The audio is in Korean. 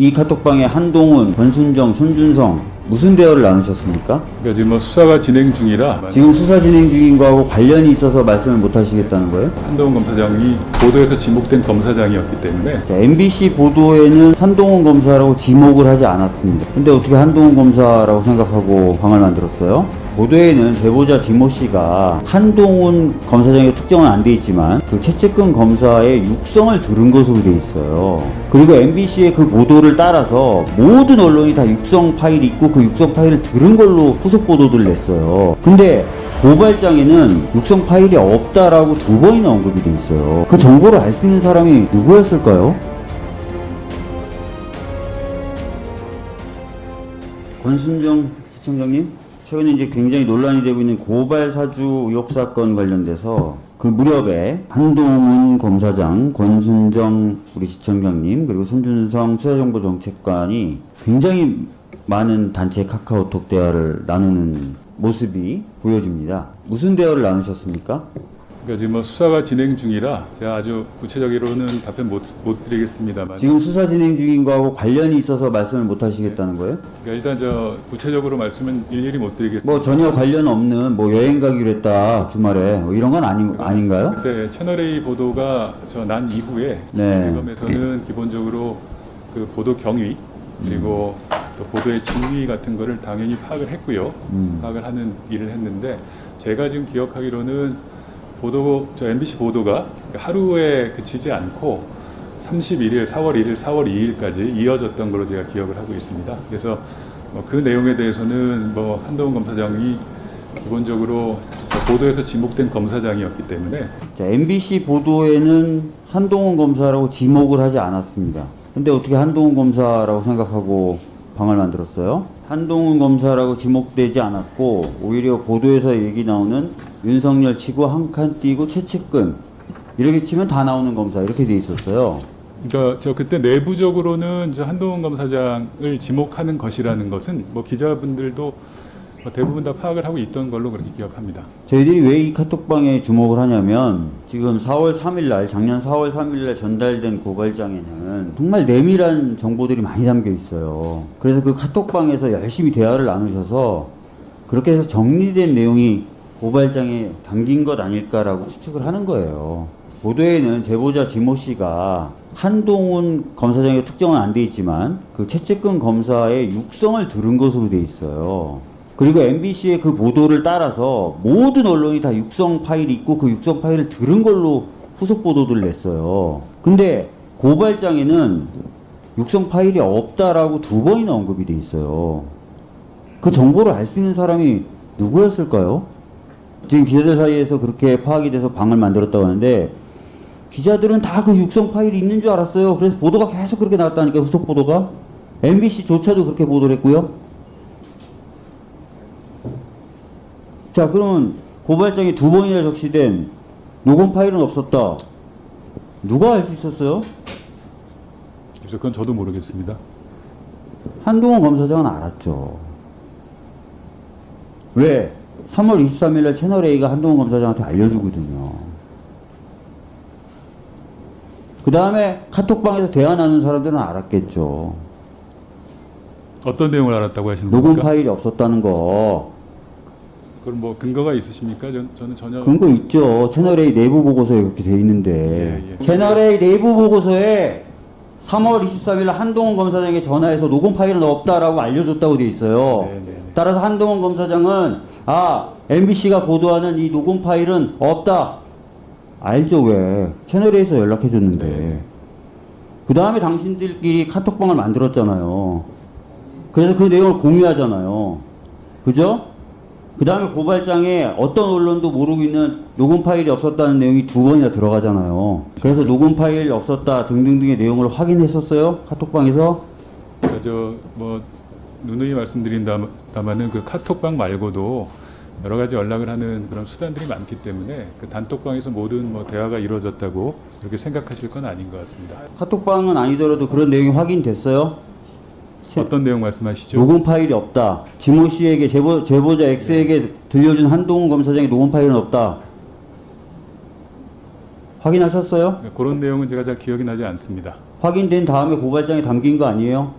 이 카톡방에 한동훈, 권순정, 손준성 무슨 대화를 나누셨습니까? 그러니까 지금 뭐 수사가 진행 중이라 지금 수사 진행 중인 거하고 관련이 있어서 말씀을 못 하시겠다는 거예요? 한동훈 검사장이 보도에서 지목된 검사장이었기 때문에 자, MBC 보도에는 한동훈 검사라고 지목을 하지 않았습니다. 근데 어떻게 한동훈 검사라고 생각하고 방을 만들었어요? 보도에는 제보자 지모 씨가 한동훈 검사장이 특정은 안 돼 있지만 그 최측근 검사의 육성을 들은 것으로 돼 있어요. 그리고 MBC의 그 보도를 따라서 모든 언론이 다 육성 파일이 있고 그 육성 파일을 들은 걸로 후속 보도를 냈어요. 근데 고발장에는 육성 파일이 없다라고 두 번이나 언급이 돼 있어요. 그 정보를 알 수 있는 사람이 누구였을까요? 권순정 시청장님, 최근에 이제 굉장히 논란이 되고 있는 고발 사주 의혹 사건 관련돼서 그 무렵에 한동훈 검사장, 권순정 우리 시청장님, 그리고 손준성 수사정보정책관이 굉장히 많은 단체 카카오톡 대화를 나누는 모습이 보여집니다. 무슨 대화를 나누셨습니까? 그러니까 지금 뭐 수사가 진행 중이라 제가 아주 구체적으로는 답변 못, 못 드리겠습니다만 지금 수사 진행 중인 거하고 관련이 있어서 말씀을 못 하시겠다는 거예요? 그러니까 일단 저 구체적으로 말씀은 일일이 못 드리겠습니다. 뭐 전혀 관련 없는 뭐 여행 가기로 했다 주말에 뭐 이런 건 아니, 아닌가요? 그때 채널A 보도가 저 난 이후에 네. 대검에서는 기본적으로 그 보도 경위 그리고 또 보도의 진위 같은 거를 당연히 파악을 했고요. 음. 파악을 하는 일을 했는데 제가 지금 기억하기로는 보도 저 MBC 보도가 하루에 그치지 않고 31일, 4월 1일, 4월 2일까지 이어졌던 걸로 제가 기억을 하고 있습니다. 그래서 뭐 그 내용에 대해서는 뭐 한동훈 검사장이 기본적으로 저 보도에서 지목된 검사장이었기 때문에 자, MBC 보도에는 한동훈 검사라고 지목을 하지 않았습니다. 근데 어떻게 한동훈 검사라고 생각하고 방을 만들었어요? 한동훈 검사라고 지목되지 않았고 오히려 보도에서 얘기 나오는 윤석열 치고 한칸 띄고 최측근 이렇게 치면 다 나오는 검사 이렇게 돼 있었어요. 그러니까 저 그때 내부적으로는 저 한동훈 검사장을 지목하는 것이라는 것은 뭐 기자분들도 뭐 대부분 다 파악을 하고 있던 걸로 그렇게 기억합니다. 저희들이 왜 이 카톡방에 주목을 하냐면 지금 4월 3일 날 작년 4월 3일 날 전달된 고발장에는 정말 내밀한 정보들이 많이 담겨 있어요. 그래서 그 카톡방에서 열심히 대화를 나누셔서 그렇게 해서 정리된 내용이 고발장에 담긴 것 아닐까라고 추측을 하는 거예요. 보도에는 제보자 지모 씨가 한동훈 검사장이 특정은 안 돼 있지만 그 최측근 검사의 육성을 들은 것으로 돼 있어요. 그리고 MBC의 그 보도를 따라서 모든 언론이 다 육성 파일이 있고 그 육성 파일을 들은 걸로 후속 보도를 냈어요. 근데 고발장에는 육성 파일이 없다라고 두 번이나 언급이 돼 있어요. 그 정보를 알 수 있는 사람이 누구였을까요? 지금 기자들 사이에서 그렇게 파악이 돼서 방을 만들었다고 하는데 기자들은 다 그 육성 파일이 있는 줄 알았어요. 그래서 보도가 계속 그렇게 나왔다니까 후속 보도가 MBC조차도 그렇게 보도를 했고요. 자, 그러면 고발장에 두 번이나 적시된 녹음 파일은 없었다. 누가 알 수 있었어요? 그래서 그건 저도 모르겠습니다. 한동훈 검사장은 알았죠. 왜? 3월 23일 날 채널A가 한동훈 검사장한테 알려주거든요. 그 다음에 카톡방에서 대화 나눈 사람들은 알았겠죠. 어떤 내용을 알았다고 하시는 녹음 겁니까? 파일이 없었다는 거. 그럼 뭐 근거가 있으십니까? 전, 저는 전혀 근거 있죠. 채널A 내부 보고서에 그렇게 돼 있는데. 예, 예. 채널A 내부 보고서에 3월 23일 날 한동훈 검사장에게 전화해서 녹음 파일은 없다라고 알려줬다고 돼 있어요. 네, 네, 네. 따라서 한동훈 검사장은 아 MBC가 보도하는 이 녹음 파일은 없다. 알죠 왜? 채널A에서 연락해줬는데. 네. 그 다음에 당신들끼리 카톡방을 만들었잖아요. 그래서 그 내용을 공유하잖아요. 그죠? 그 다음에 고발장에 어떤 언론도 모르고 있는 녹음 파일이 없었다는 내용이 두 번이나 들어가잖아요. 그래서 녹음 파일 없었다 등등등의 내용을 확인했었어요? 카톡방에서? 저뭐 누누이 말씀드린다마는 그 카톡방 말고도 여러 가지 연락을 하는 그런 수단들이 많기 때문에 그 단톡방에서 모든 뭐 대화가 이루어졌다고 그렇게 생각하실 건 아닌 것 같습니다. 카톡방은 아니더라도 그런 내용이 확인됐어요? 제- 어떤 내용 말씀하시죠? 녹음 파일이 없다. 지모 씨에게 제보, 제보자 X에게 들려준 한동훈 검사장의 녹음 파일은 없다. 확인하셨어요? 그런 내용은 제가 잘 기억이 나지 않습니다. 확인된 다음에 고발장에 담긴 거 아니에요?